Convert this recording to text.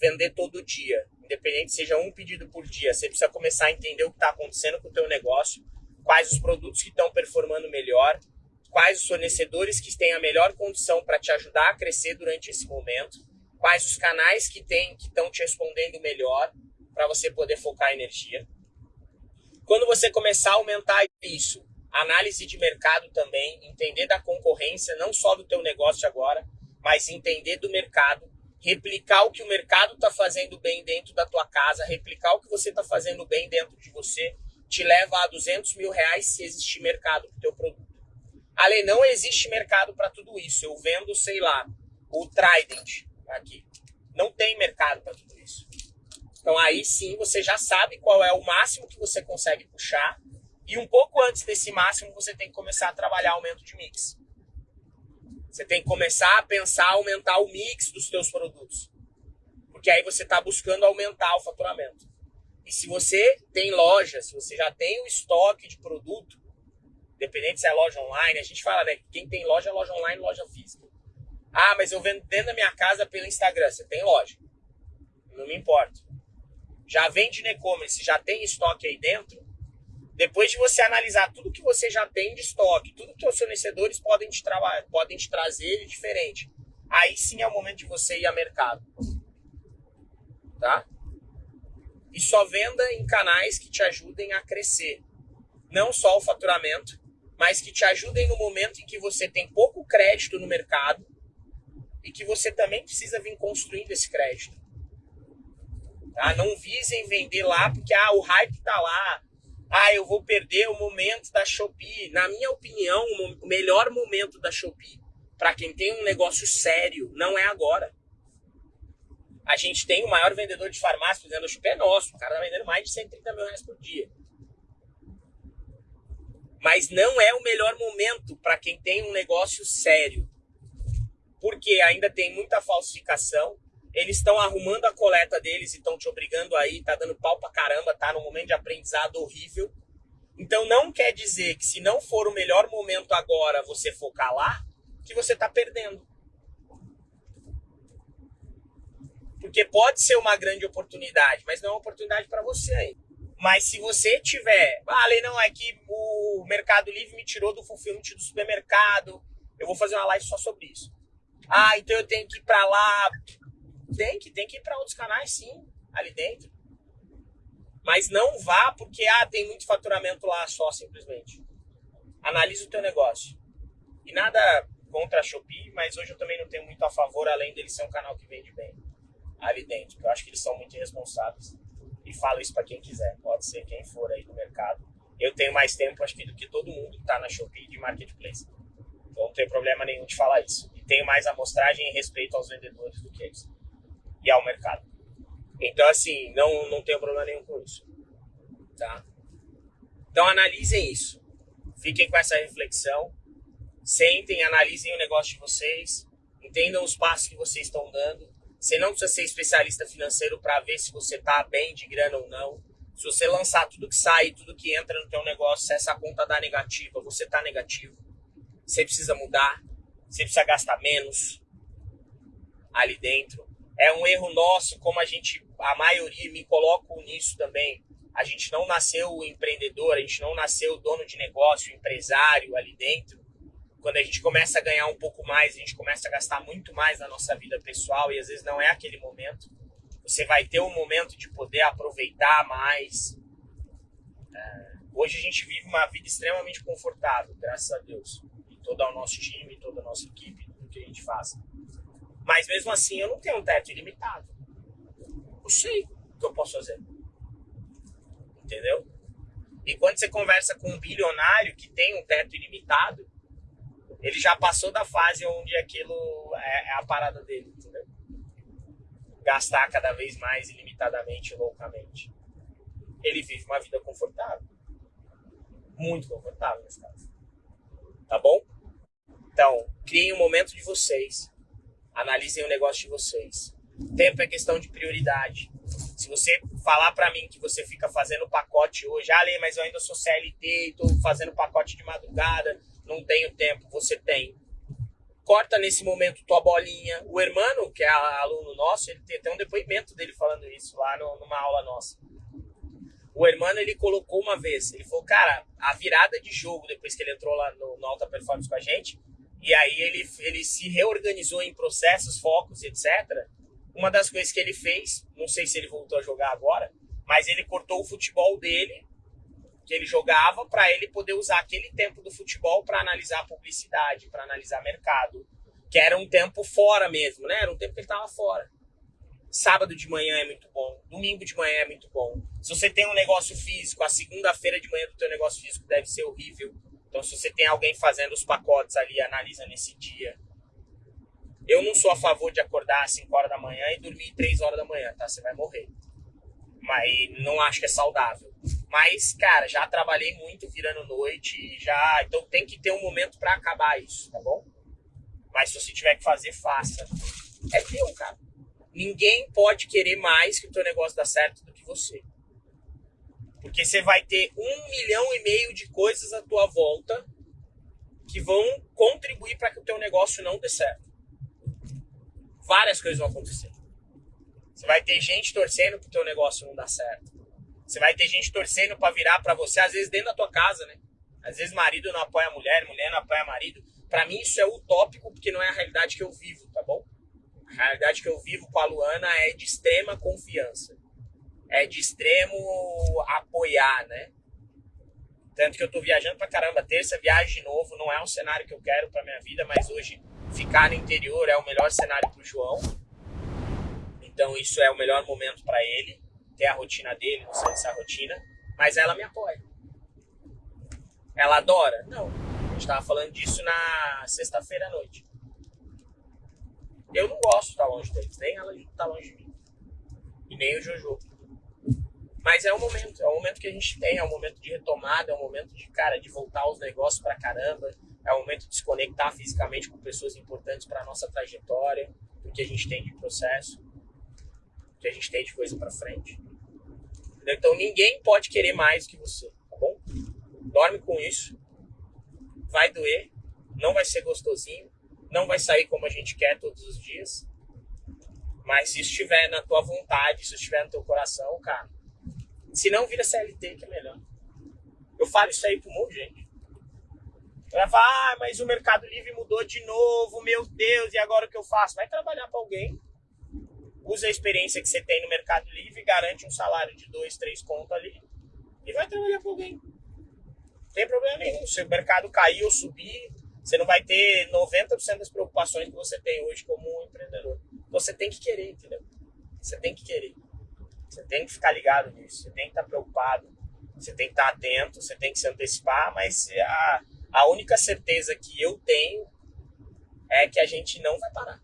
vender todo dia, independente seja um pedido por dia. Você precisa começar a entender o que está acontecendo com o teu negócio, quais os produtos que estão performando melhor, quais os fornecedores que têm a melhor condição para te ajudar a crescer durante esse momento, quais os canais que tem que estão te respondendo melhor para você poder focar a energia. Quando você começar a aumentar isso, análise de mercado também, entender da concorrência, não só do teu negócio agora, mas entender do mercado, replicar o que o mercado está fazendo bem dentro da tua casa, replicar o que você está fazendo bem dentro de você, te leva a 200 mil reais se existir mercado para o teu produto. Ale, não existe mercado para tudo isso. Eu vendo, sei lá, o Trident aqui. Não tem mercado para tudo isso. Então aí sim você já sabe qual é o máximo que você consegue puxar. E um pouco antes desse máximo você tem que começar a trabalhar aumento de mix. Você tem que começar a pensar aumentar o mix dos seus produtos. Porque aí você está buscando aumentar o faturamento. E se você tem loja, se você já tem o estoque de produto, independente se é loja online, a gente fala, né? Quem tem loja é loja online, loja física. Ah, mas eu vendo dentro da minha casa pelo Instagram. Você tem loja. Não me importa já vende no e-commerce, já tem estoque aí dentro, depois de você analisar tudo que você já tem de estoque, tudo que os fornecedores podem te, podem te trazer de diferente, aí sim é o momento de você ir a mercado. Tá? E só venda em canais que te ajudem a crescer. Não só o faturamento, mas que te ajudem no momento em que você tem pouco crédito no mercado e que você também precisa vir construindo esse crédito. Tá? Não visem vender lá porque ah, o hype tá lá. Ah, eu vou perder o momento da Shopee. Na minha opinião, o melhor momento da Shopee para quem tem um negócio sério não é agora. A gente tem o maior vendedor de farmácia, por exemplo, Shopee é nosso. O cara tá vendendo mais de 130 mil reais por dia. Mas não é o melhor momento para quem tem um negócio sério. Porque ainda tem muita falsificação, eles estão arrumando a coleta deles e estão te obrigando aí, tá dando pau pra caramba, tá num momento de aprendizado horrível. Então não quer dizer que se não for o melhor momento agora você focar lá, que você tá perdendo. Porque pode ser uma grande oportunidade, mas não é uma oportunidade para você aí. Mas se você tiver, ah, não, é que o Mercado Livre me tirou do fulfillment do supermercado, eu vou fazer uma live só sobre isso. Ah, então eu tenho que ir para lá tem que, tem que ir para outros canais sim, ali dentro. Mas não vá porque ah, tem muito faturamento lá só, simplesmente. Analise o teu negócio. E nada contra a Shopee, mas hoje eu também não tenho muito a favor, além dele ser um canal que vende bem ali dentro. Eu acho que eles são muito irresponsáveis. E falo isso para quem quiser, pode ser quem for aí no mercado. Eu tenho mais tempo, acho que, do que todo mundo que está na Shopee de marketplace. Então não tem problema nenhum de falar isso. E tenho mais amostragem e respeito aos vendedores do que eles e ao mercado. Então, assim, não, não tenho problema nenhum com isso. Tá? Então, analisem isso. Fiquem com essa reflexão. Sentem, analisem o negócio de vocês. Entendam os passos que vocês estão dando. Você não precisa ser especialista financeiro para ver se você está bem de grana ou não. Se você lançar tudo que sai, tudo que entra no teu negócio, se essa conta dá negativa, você está negativo. Você precisa mudar. Você precisa gastar menos ali dentro é um erro nosso, como a gente, a maioria, me coloco nisso também. A gente não nasceu empreendedor, a gente não nasceu dono de negócio, empresário ali dentro. Quando a gente começa a ganhar um pouco mais, a gente começa a gastar muito mais na nossa vida pessoal e às vezes não é aquele momento. Você vai ter um momento de poder aproveitar mais. É, hoje a gente vive uma vida extremamente confortável, graças a Deus. E todo o nosso time, toda a nossa equipe, tudo que a gente faz. Mas mesmo assim eu não tenho um teto ilimitado. Eu sei o que eu posso fazer. Entendeu? E quando você conversa com um bilionário que tem um teto ilimitado, ele já passou da fase onde aquilo é, é a parada dele, entendeu? Gastar cada vez mais ilimitadamente, loucamente. Ele vive uma vida confortável. Muito confortável nesse caso. Tá bom? Então, criem um momento de vocês Analisem o negócio de vocês. Tempo é questão de prioridade. Se você falar para mim que você fica fazendo pacote hoje, ah, mas eu ainda sou CLT e tô fazendo pacote de madrugada, não tenho tempo. Você tem. corta nesse momento tua bolinha. O hermano, que é aluno nosso, ele tem até um depoimento dele falando isso lá numa aula nossa. O hermano, ele colocou uma vez, ele falou, cara, a virada de jogo, depois que ele entrou lá no, no Alta Performance com a gente, e aí ele, ele se reorganizou em processos, focos, etc. Uma das coisas que ele fez, não sei se ele voltou a jogar agora, mas ele cortou o futebol dele, que ele jogava, para ele poder usar aquele tempo do futebol para analisar publicidade, para analisar mercado, que era um tempo fora mesmo, né? Era um tempo que ele estava fora. Sábado de manhã é muito bom, domingo de manhã é muito bom. Se você tem um negócio físico, a segunda-feira de manhã do teu negócio físico deve ser horrível. Então, se você tem alguém fazendo os pacotes ali, analisa nesse dia. Eu não sou a favor de acordar às 5 horas da manhã e dormir 3 horas da manhã, tá? Você vai morrer. Mas não acho que é saudável. Mas, cara, já trabalhei muito virando noite, já. Então tem que ter um momento para acabar isso, tá bom? Mas se você tiver que fazer, faça. É teu, cara. Ninguém pode querer mais que o teu negócio dá certo do que você. Porque você vai ter um milhão e meio de coisas à tua volta que vão contribuir para que o teu negócio não dê certo. Várias coisas vão acontecer. Você vai ter gente torcendo para o teu negócio não dar certo. Você vai ter gente torcendo para virar para você, às vezes dentro da tua casa, né? Às vezes marido não apoia mulher, mulher não apoia marido. Para mim isso é utópico porque não é a realidade que eu vivo, tá bom? A realidade que eu vivo com a Luana é de extrema confiança é de extremo apoiar, né? Tanto que eu tô viajando pra caramba. Terça viagem de novo, não é um cenário que eu quero pra minha vida, mas hoje ficar no interior é o melhor cenário pro João. Então isso é o melhor momento para ele, ter a rotina dele, não sei se é a rotina, mas ela me apoia. Ela adora? Não. A gente tava falando disso na sexta-feira à noite. Eu não gosto de estar longe deles, nem ela tá longe de mim. E nem o Jojo. Mas é um momento, é um momento que a gente tem, é um momento de retomada, é um momento de, cara, de voltar aos negócios pra caramba, é um momento de se conectar fisicamente com pessoas importantes para nossa trajetória, o que a gente tem de processo, o que a gente tem de coisa para frente. Então ninguém pode querer mais que você, tá bom? Dorme com isso, vai doer, não vai ser gostosinho, não vai sair como a gente quer todos os dias, mas se estiver na tua vontade, se estiver no teu coração, cara, se não, vira CLT, que é melhor. Eu falo isso aí para um monte de gente. Vai falar, ah, mas o Mercado Livre mudou de novo, meu Deus, e agora o que eu faço? Vai trabalhar para alguém, usa a experiência que você tem no Mercado Livre, garante um salário de dois, três contos ali, e vai trabalhar para alguém. Não tem problema nenhum. Se o mercado cair ou subir, você não vai ter 90% das preocupações que você tem hoje como um empreendedor. Você tem que querer, entendeu? Você tem que querer. Você tem que ficar ligado nisso, você tem que estar preocupado, você tem que estar atento, você tem que se antecipar, mas a, a única certeza que eu tenho é que a gente não vai parar.